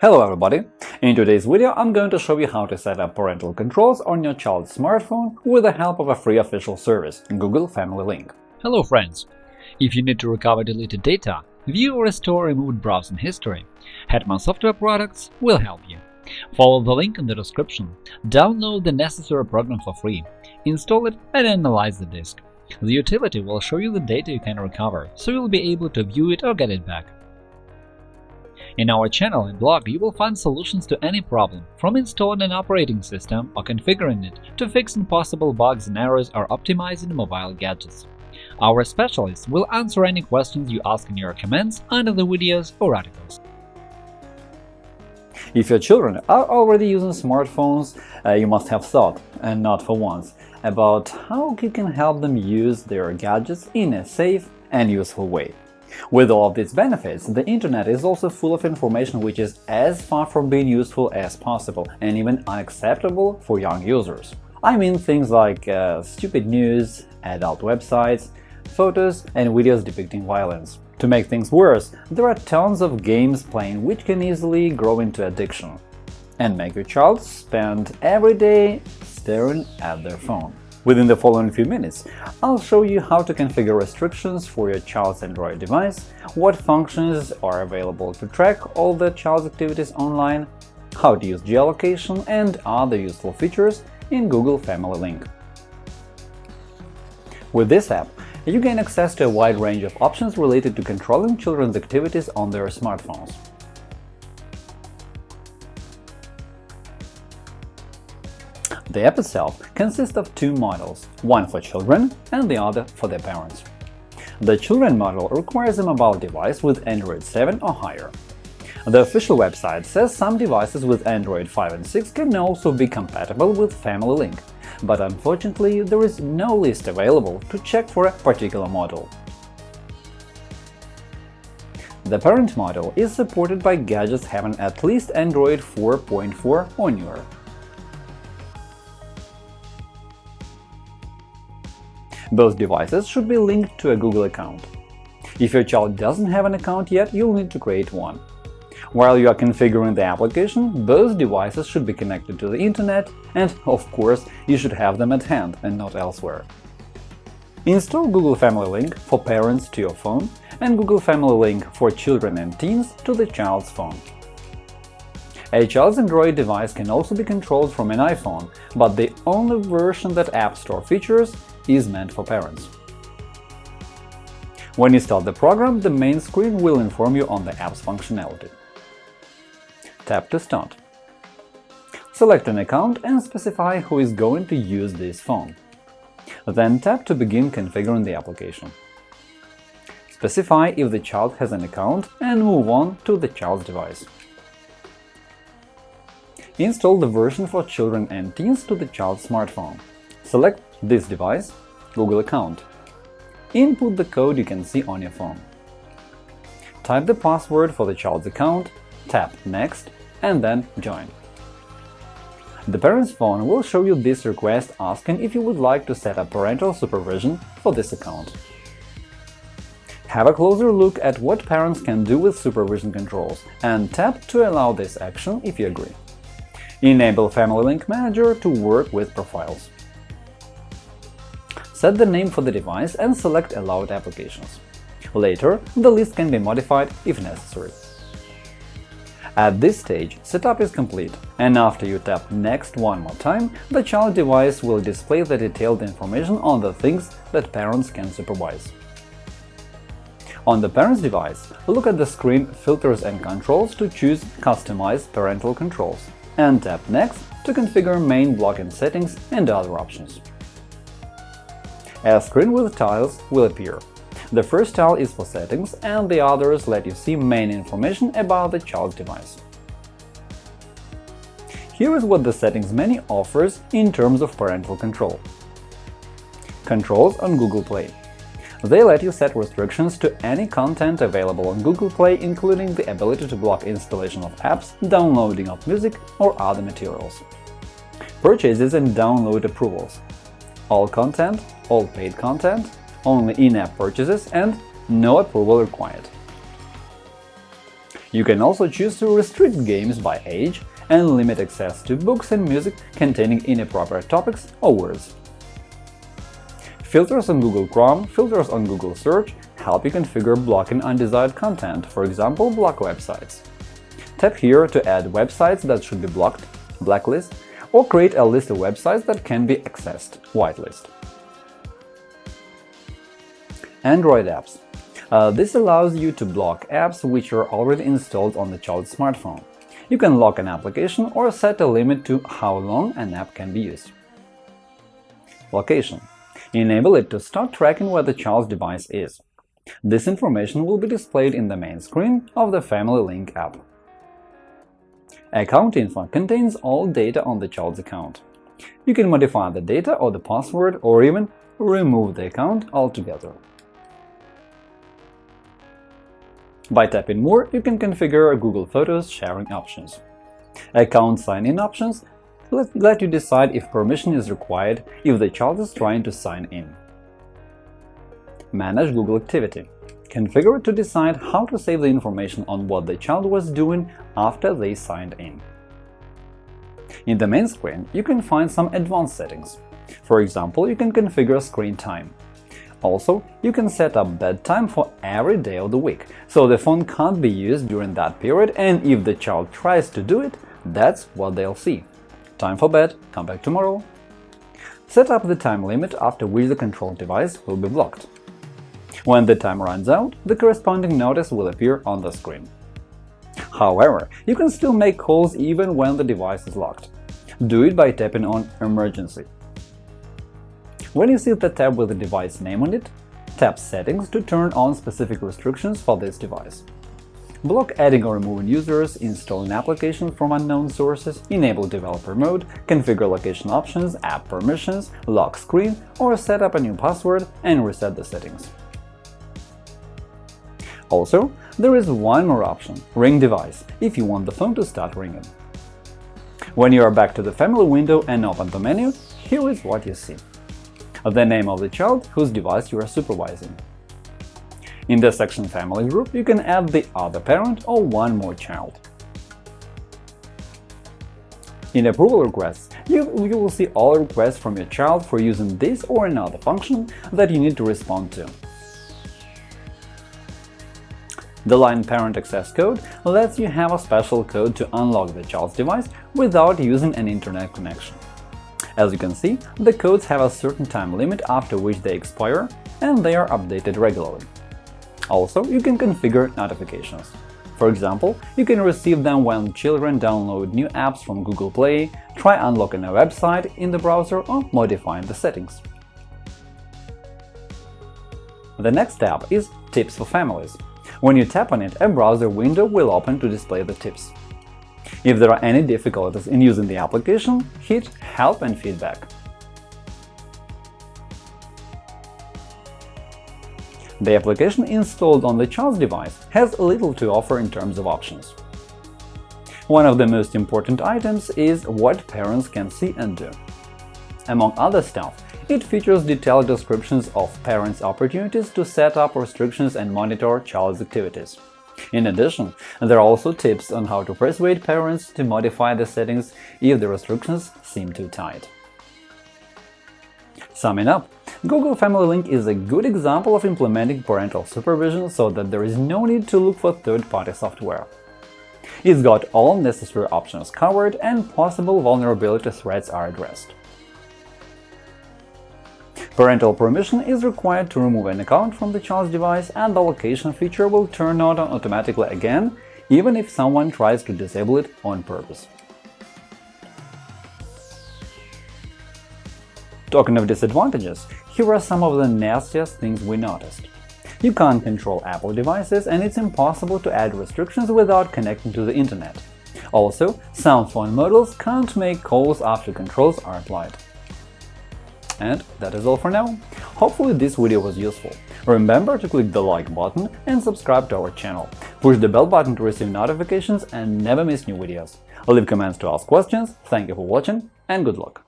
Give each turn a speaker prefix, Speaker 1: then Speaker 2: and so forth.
Speaker 1: Hello everybody! In today's video I'm going to show you how to set up parental controls on your child's smartphone with the help of a free official service – Google Family Link.
Speaker 2: Hello friends! If you need to recover deleted data, view or restore removed browsing history, Hetman Software Products will help you. Follow the link in the description, download the necessary program for free, install it and analyze the disk. The utility will show you the data you can recover, so you'll be able to view it or get it back. In our channel and blog you will find solutions to any problem, from installing an operating system or configuring it to fixing possible bugs and errors or optimizing mobile gadgets. Our specialists will answer any questions you ask in your comments under the videos or articles.
Speaker 1: If your children are already using smartphones, uh, you must have thought, and not for once, about how you can help them use their gadgets in a safe and useful way. With all of these benefits, the Internet is also full of information which is as far from being useful as possible and even unacceptable for young users. I mean things like uh, stupid news, adult websites, photos and videos depicting violence. To make things worse, there are tons of games playing which can easily grow into addiction and make your child spend every day staring at their phone. Within the following few minutes, I'll show you how to configure restrictions for your child's Android device, what functions are available to track all the child's activities online, how to use geolocation and other useful features in Google Family Link. With this app, you gain access to a wide range of options related to controlling children's activities on their smartphones. The app itself consists of two models, one for children and the other for their parents. The children model requires a mobile device with Android 7 or higher. The official website says some devices with Android 5 and 6 can also be compatible with Family Link, but unfortunately there is no list available to check for a particular model. The parent model is supported by gadgets having at least Android 4.4 or newer. Both devices should be linked to a Google account. If your child doesn't have an account yet, you'll need to create one. While you are configuring the application, both devices should be connected to the Internet, and, of course, you should have them at hand and not elsewhere. Install Google Family Link for parents to your phone and Google Family Link for children and teens to the child's phone. A child's Android device can also be controlled from an iPhone, but the only version that App Store features is meant for parents. When you start the program, the main screen will inform you on the app's functionality. Tap to start. Select an account and specify who is going to use this phone. Then tap to begin configuring the application. Specify if the child has an account and move on to the child's device. Install the version for children and teens to the child's smartphone. Select this device Google account. Input the code you can see on your phone. Type the password for the child's account, tap Next, and then Join. The parent's phone will show you this request asking if you would like to set up parental supervision for this account. Have a closer look at what parents can do with supervision controls and tap to allow this action if you agree. Enable Family Link Manager to work with profiles. Set the name for the device and select Allowed applications. Later, the list can be modified if necessary. At this stage, setup is complete, and after you tap Next one more time, the child device will display the detailed information on the things that parents can supervise. On the parent's device, look at the screen Filters and Controls to choose Customize parental controls, and tap Next to configure main block-in settings and other options. A screen with tiles will appear. The first tile is for settings, and the others let you see main information about the child's device. Here is what the settings menu offers in terms of parental control. Controls on Google Play They let you set restrictions to any content available on Google Play, including the ability to block installation of apps, downloading of music or other materials. Purchases and download approvals all content, all paid content, only in-app purchases, and no approval required. You can also choose to restrict games by age and limit access to books and music containing inappropriate topics or words. Filters on Google Chrome, filters on Google Search help you configure blocking undesired content, for example, block websites. Tap here to add websites that should be blocked, blacklist, or create a list of websites that can be accessed, whitelist. Android apps. Uh, this allows you to block apps which are already installed on the child's smartphone. You can lock an application or set a limit to how long an app can be used. Location. Enable it to start tracking where the child's device is. This information will be displayed in the main screen of the Family Link app. Account info contains all data on the child's account. You can modify the data or the password or even remove the account altogether. By tapping More, you can configure Google Photos sharing options. Account sign-in options let, let you decide if permission is required if the child is trying to sign in. Manage Google Activity Configure it to decide how to save the information on what the child was doing after they signed in. In the main screen, you can find some advanced settings. For example, you can configure screen time. Also, you can set up bedtime for every day of the week, so the phone can't be used during that period and if the child tries to do it, that's what they'll see. Time for bed, come back tomorrow. Set up the time limit after which the control device will be blocked. When the time runs out, the corresponding notice will appear on the screen. However, you can still make calls even when the device is locked. Do it by tapping on Emergency. When you see the tab with the device name on it, tap Settings to turn on specific restrictions for this device. Block adding or removing users, installing applications from unknown sources, enable developer mode, configure location options, app permissions, lock screen, or set up a new password and reset the settings. Also, there is one more option – Ring device, if you want the phone to start ringing. When you are back to the family window and open the menu, here is what you see the name of the child whose device you are supervising. In the section Family Group, you can add the other parent or one more child. In Approval Requests, you, you will see all requests from your child for using this or another function that you need to respond to. The line parent access code lets you have a special code to unlock the child's device without using an internet connection. As you can see, the codes have a certain time limit after which they expire, and they are updated regularly. Also, you can configure notifications. For example, you can receive them when children download new apps from Google Play, try unlocking a website in the browser or modifying the settings. The next tab is Tips for Families. When you tap on it, a browser window will open to display the tips. If there are any difficulties in using the application, hit Help and Feedback. The application installed on the child's device has little to offer in terms of options. One of the most important items is what parents can see and do. Among other stuff, it features detailed descriptions of parents' opportunities to set up restrictions and monitor child's activities. In addition, there are also tips on how to persuade parents to modify the settings if the restrictions seem too tight. Summing up, Google Family Link is a good example of implementing parental supervision so that there is no need to look for third-party software. It's got all necessary options covered and possible vulnerability threats are addressed. Parental permission is required to remove an account from the child's device and the location feature will turn on automatically again, even if someone tries to disable it on purpose. Talking of disadvantages, here are some of the nastiest things we noticed. You can't control Apple devices and it's impossible to add restrictions without connecting to the internet. Also, some phone models can't make calls after controls are applied. And that is all for now. Hopefully this video was useful. Remember to click the like button and subscribe to our channel. Push the bell button to receive notifications and never miss new videos. Leave comments to ask questions, thank you for watching and good luck!